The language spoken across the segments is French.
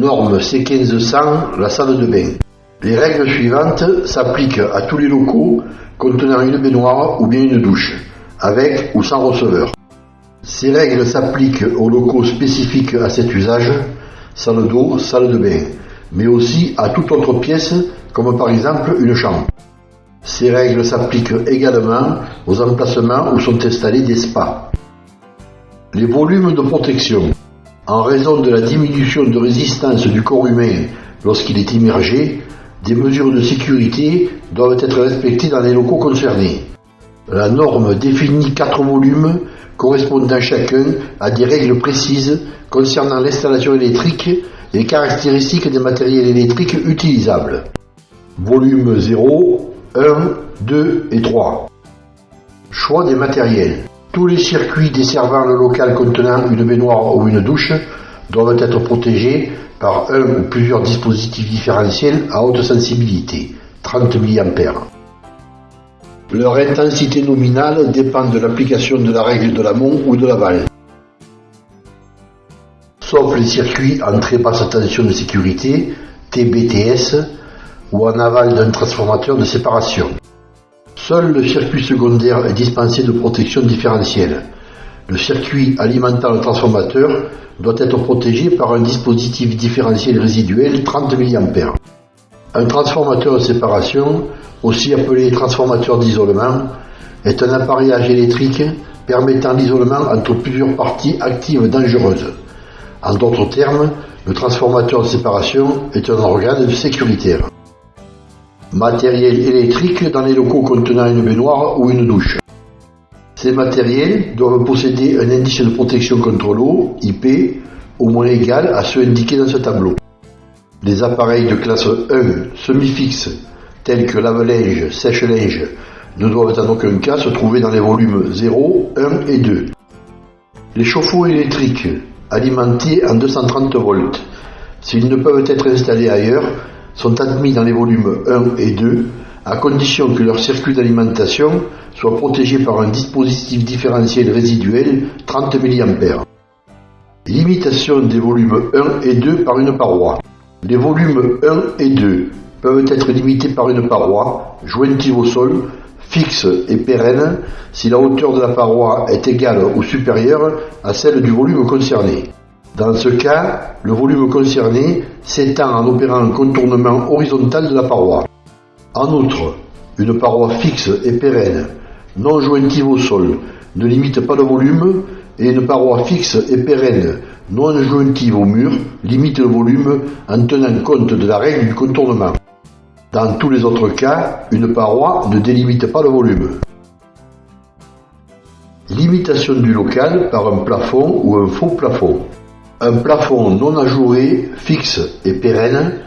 Norme C1500, la salle de bain. Les règles suivantes s'appliquent à tous les locaux contenant une baignoire ou bien une douche, avec ou sans receveur. Ces règles s'appliquent aux locaux spécifiques à cet usage, salle d'eau, salle de bain, mais aussi à toute autre pièce, comme par exemple une chambre. Ces règles s'appliquent également aux emplacements où sont installés des spas. Les volumes de protection. En raison de la diminution de résistance du corps humain lorsqu'il est immergé, des mesures de sécurité doivent être respectées dans les locaux concernés. La norme définit quatre volumes correspondant chacun à des règles précises concernant l'installation électrique et les caractéristiques des matériels électriques utilisables. Volume 0, 1, 2 et 3. Choix des matériels. Tous les circuits desservant le local contenant une baignoire ou une douche doivent être protégés par un ou plusieurs dispositifs différentiels à haute sensibilité, 30 mA. Leur intensité nominale dépend de l'application de la règle de l'amont ou de l'aval. Sauf les circuits en très basse tension de sécurité, TBTS, ou en aval d'un transformateur de séparation. Seul le circuit secondaire est dispensé de protection différentielle. Le circuit alimentant le transformateur doit être protégé par un dispositif différentiel résiduel 30 mA. Un transformateur de séparation, aussi appelé transformateur d'isolement, est un appareillage électrique permettant l'isolement entre plusieurs parties actives dangereuses. En d'autres termes, le transformateur de séparation est un organe sécuritaire. Matériel électrique dans les locaux contenant une baignoire ou une douche. Ces matériels doivent posséder un indice de protection contre l'eau, IP, au moins égal à ceux indiqués dans ce tableau. Les appareils de classe 1 semi-fixes, tels que lave-linge, sèche-linge, ne doivent en aucun cas se trouver dans les volumes 0, 1 et 2. Les chauffe-eau électriques, alimentés en 230 volts, s'ils ne peuvent être installés ailleurs, sont admis dans les volumes 1 et 2 à condition que leur circuit d'alimentation soit protégé par un dispositif différentiel résiduel 30 mA. Limitation des volumes 1 et 2 par une paroi. Les volumes 1 et 2 peuvent être limités par une paroi jointive au sol, fixe et pérenne si la hauteur de la paroi est égale ou supérieure à celle du volume concerné. Dans ce cas, le volume concerné s'étend en opérant un contournement horizontal de la paroi. En outre, une paroi fixe et pérenne, non jointive au sol, ne limite pas le volume et une paroi fixe et pérenne, non jointive au mur, limite le volume en tenant compte de la règle du contournement. Dans tous les autres cas, une paroi ne délimite pas le volume. Limitation du local par un plafond ou un faux plafond. Un plafond non ajouré, fixe et pérenne,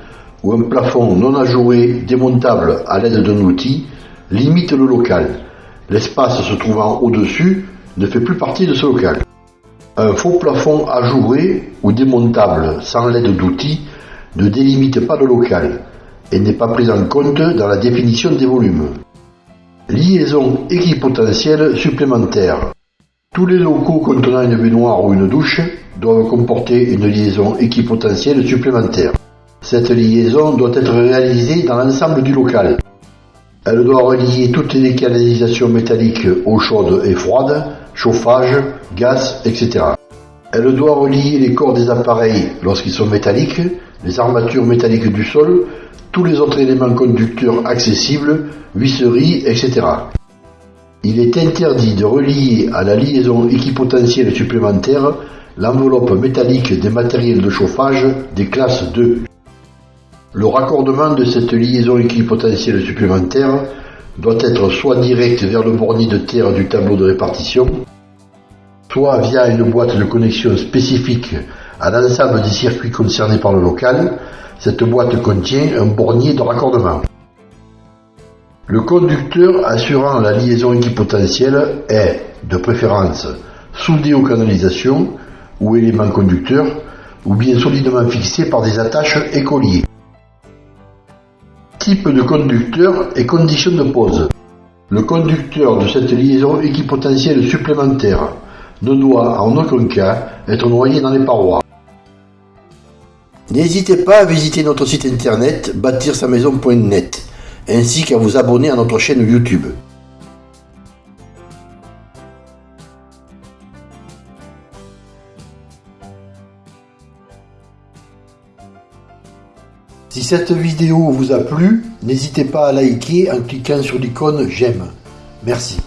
ou un plafond non ajouré démontable à l'aide d'un outil, limite le local. L'espace se trouvant au-dessus ne fait plus partie de ce local. Un faux plafond ajouré ou démontable sans l'aide d'outils ne délimite pas le local et n'est pas pris en compte dans la définition des volumes. Liaison équipotentielle supplémentaire. Tous les locaux contenant une baignoire ou une douche doivent comporter une liaison équipotentielle supplémentaire. Cette liaison doit être réalisée dans l'ensemble du local. Elle doit relier toutes les canalisations métalliques eau chaude et froide, chauffage, gaz, etc. Elle doit relier les corps des appareils lorsqu'ils sont métalliques, les armatures métalliques du sol, tous les autres éléments conducteurs accessibles, visseries, etc. Il est interdit de relier à la liaison équipotentielle supplémentaire l'enveloppe métallique des matériels de chauffage des classes 2. Le raccordement de cette liaison équipotentielle supplémentaire doit être soit direct vers le bornier de terre du tableau de répartition, soit via une boîte de connexion spécifique à l'ensemble des circuits concernés par le local. Cette boîte contient un bornier de raccordement. Le conducteur assurant la liaison équipotentielle est, de préférence, soudé aux canalisations ou éléments conducteurs, ou bien solidement fixé par des attaches et colliers. Type de conducteur et conditions de pose. Le conducteur de cette liaison équipotentielle supplémentaire ne doit en aucun cas être noyé dans les parois. N'hésitez pas à visiter notre site internet bâtir-sa-maison.net ainsi qu'à vous abonner à notre chaîne YouTube. Si cette vidéo vous a plu, n'hésitez pas à liker en cliquant sur l'icône j'aime. Merci.